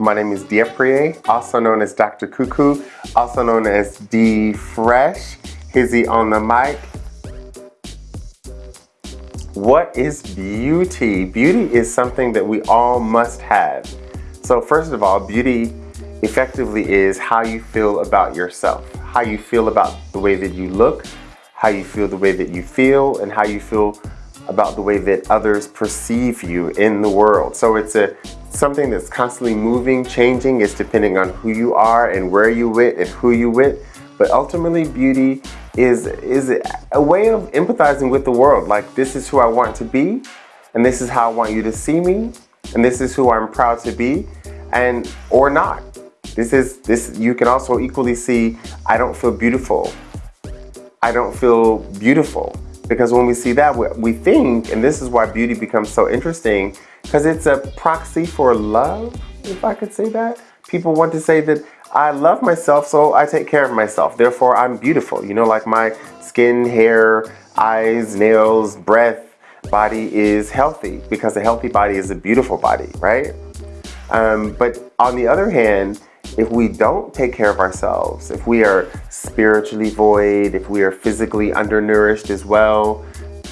My name is Dieprie, also known as Dr. Cuckoo, also known as D Fresh. Hizzy on the mic. What is beauty? Beauty is something that we all must have. So first of all, beauty effectively is how you feel about yourself, how you feel about the way that you look, how you feel the way that you feel, and how you feel about the way that others perceive you in the world. So it's a something that's constantly moving, changing. It's depending on who you are and where you with and who you with. But ultimately beauty is, is a way of empathizing with the world. Like this is who I want to be and this is how I want you to see me and this is who I'm proud to be and or not. This is this you can also equally see I don't feel beautiful. I don't feel beautiful because when we see that, we think, and this is why beauty becomes so interesting, because it's a proxy for love, if I could say that. People want to say that I love myself, so I take care of myself. Therefore, I'm beautiful. You know, like my skin, hair, eyes, nails, breath, body is healthy because a healthy body is a beautiful body, right? Um, but on the other hand, if we don't take care of ourselves, if we are spiritually void, if we are physically undernourished as well,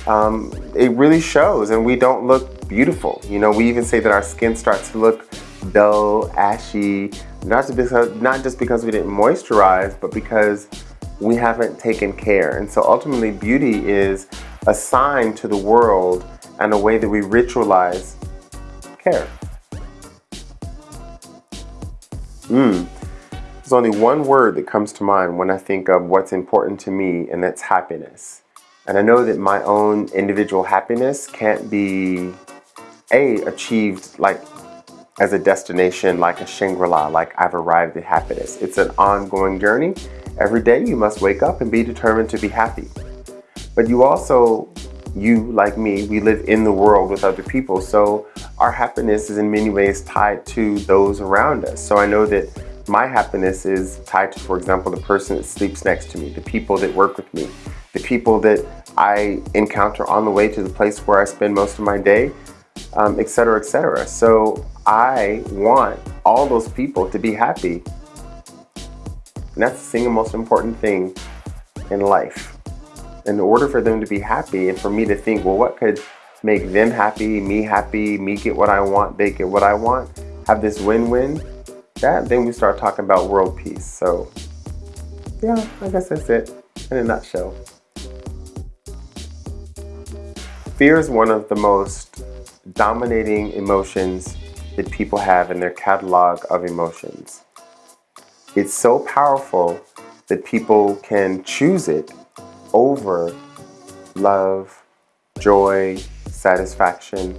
um, it really shows and we don't look beautiful. You know, we even say that our skin starts to look dull, ashy, not just because, not just because we didn't moisturize, but because we haven't taken care. And so ultimately beauty is a sign to the world and a way that we ritualize care. Mm. There's only one word that comes to mind when I think of what's important to me, and that's happiness. And I know that my own individual happiness can't be, A, achieved like as a destination, like a Shangri-La, like I've arrived at happiness. It's an ongoing journey. Every day you must wake up and be determined to be happy. But you also, you like me, we live in the world with other people. So our happiness is in many ways tied to those around us. So I know that my happiness is tied to, for example, the person that sleeps next to me, the people that work with me, the people that I encounter on the way to the place where I spend most of my day, um, etc., etc. So I want all those people to be happy. And that's the single most important thing in life. In order for them to be happy and for me to think, well, what could make them happy, me happy, me get what I want, they get what I want, have this win-win, that then we start talking about world peace. So yeah, I guess that's it in a nutshell. Fear is one of the most dominating emotions that people have in their catalog of emotions. It's so powerful that people can choose it over love, joy, satisfaction,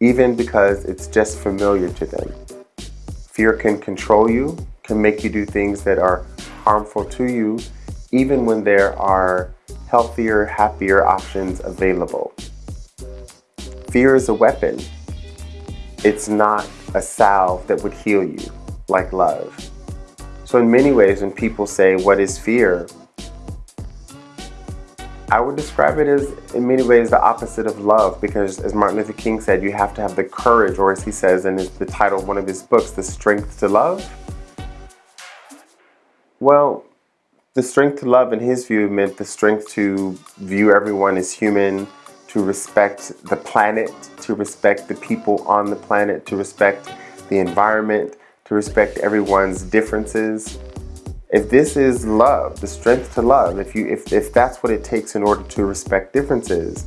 even because it's just familiar to them. Fear can control you, can make you do things that are harmful to you, even when there are healthier, happier options available. Fear is a weapon. It's not a salve that would heal you, like love. So in many ways, when people say, what is fear? I would describe it as, in many ways, the opposite of love because, as Martin Luther King said, you have to have the courage, or as he says in the title of one of his books, The Strength to Love. Well, the strength to love, in his view, meant the strength to view everyone as human, to respect the planet, to respect the people on the planet, to respect the environment, to respect everyone's differences, if this is love, the strength to love, if, you, if, if that's what it takes in order to respect differences,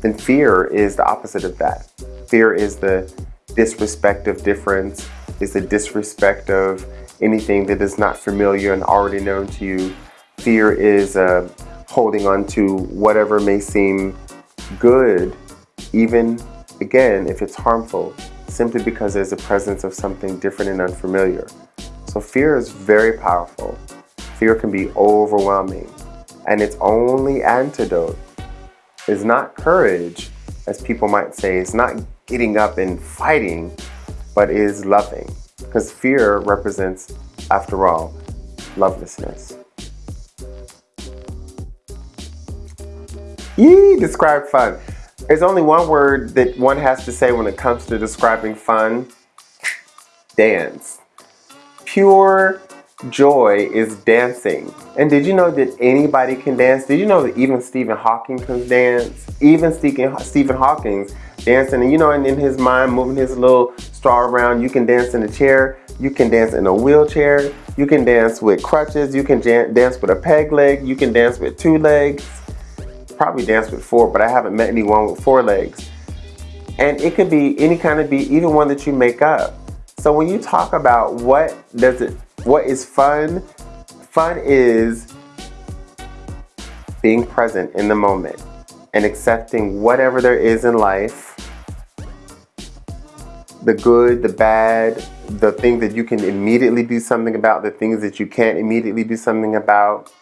then fear is the opposite of that. Fear is the disrespect of difference, is the disrespect of anything that is not familiar and already known to you. Fear is uh, holding on to whatever may seem good, even, again, if it's harmful, simply because there's a presence of something different and unfamiliar. So fear is very powerful. Fear can be overwhelming. And its only antidote is not courage, as people might say. It's not getting up and fighting, but is loving. Because fear represents, after all, lovelessness. Yee, describe fun. There's only one word that one has to say when it comes to describing fun, dance. Pure joy is dancing. And did you know that anybody can dance? Did you know that even Stephen Hawking can dance? Even Stephen, Stephen Hawking dancing, and you know, and in his mind, moving his little straw around. You can dance in a chair. You can dance in a wheelchair. You can dance with crutches. You can dance with a peg leg. You can dance with two legs. Probably dance with four, but I haven't met anyone with four legs. And it could be any kind of beat, even one that you make up. So when you talk about what does it what is fun? Fun is being present in the moment and accepting whatever there is in life the good, the bad, the things that you can immediately do something about, the things that you can't immediately do something about,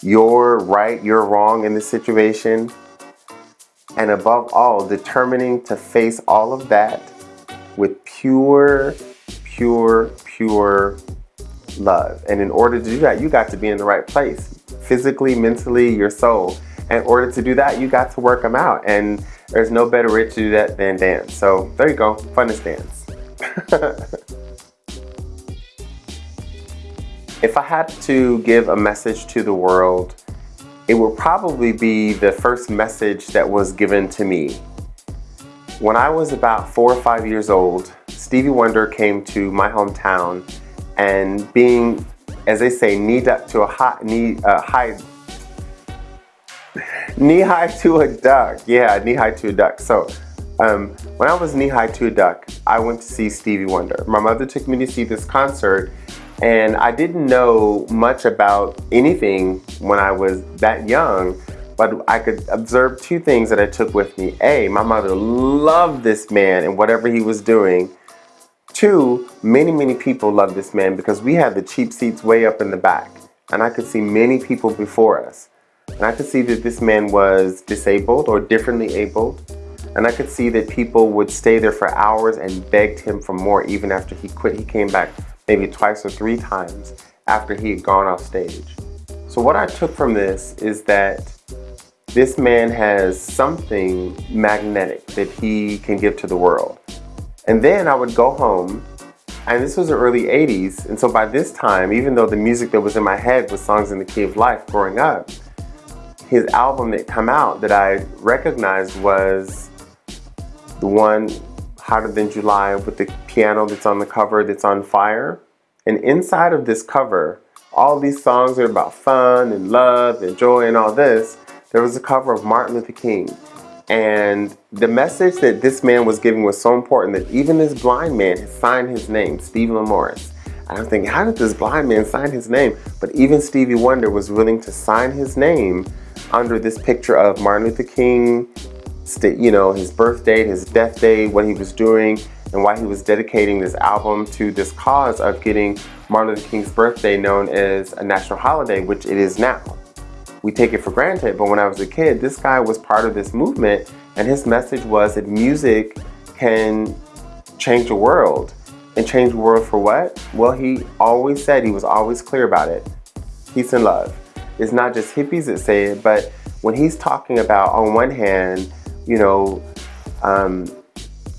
you're right, you're wrong in this situation, and above all, determining to face all of that with pure, pure, pure love. And in order to do that, you got to be in the right place, physically, mentally, your soul. In order to do that, you got to work them out. And there's no better way to do that than dance. So there you go, funnest dance. if I had to give a message to the world, it would probably be the first message that was given to me. When I was about four or five years old, Stevie Wonder came to my hometown and being, as they say, knee up to a high, knee, uh, high, knee high to a duck. Yeah, knee high to a duck. So um, when I was knee high to a duck, I went to see Stevie Wonder. My mother took me to see this concert and I didn't know much about anything when I was that young, but I could observe two things that I took with me. A, my mother loved this man and whatever he was doing. Two, many, many people love this man because we had the cheap seats way up in the back. And I could see many people before us. And I could see that this man was disabled or differently abled. And I could see that people would stay there for hours and begged him for more even after he quit. He came back maybe twice or three times after he had gone off stage. So what I took from this is that this man has something magnetic that he can give to the world. And then I would go home, and this was the early 80s, and so by this time, even though the music that was in my head was songs in the key of life growing up, his album that come out that I recognized was the one Hotter Than July with the piano that's on the cover that's on fire. And inside of this cover, all these songs are about fun and love and joy and all this. There was a cover of Martin Luther King and the message that this man was giving was so important that even this blind man signed his name, Stevland Morris. And I'm thinking, how did this blind man sign his name? But even Stevie Wonder was willing to sign his name under this picture of Martin Luther King, you know, his birth date, his death date, what he was doing, and why he was dedicating this album to this cause of getting Martin Luther King's birthday known as a national holiday, which it is now we take it for granted. But when I was a kid, this guy was part of this movement and his message was that music can change the world. And change the world for what? Well, he always said, he was always clear about it. Peace and love. It's not just hippies that say it, but when he's talking about, on one hand, you know, um,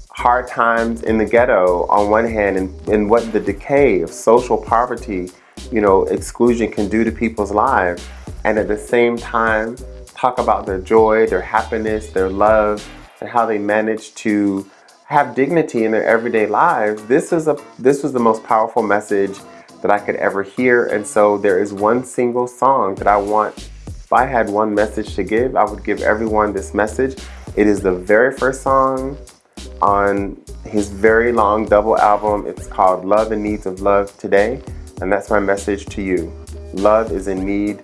hard times in the ghetto on one hand and, and what the decay of social poverty, you know, exclusion can do to people's lives and at the same time talk about their joy, their happiness, their love, and how they manage to have dignity in their everyday lives. This is a this was the most powerful message that I could ever hear. And so there is one single song that I want, if I had one message to give, I would give everyone this message. It is the very first song on his very long double album. It's called Love's in Need of Love Today. And that's my message to you. Love is in need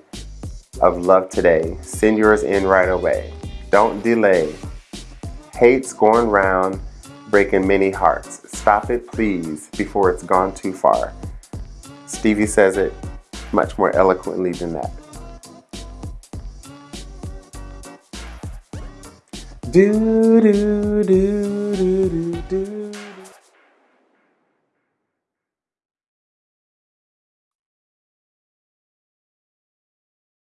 of love today. Send yours in right away. Don't delay. Hate's going round, breaking many hearts. Stop it, please, before it's gone too far. Stevie says it much more eloquently than that. Do, do, do, do, do.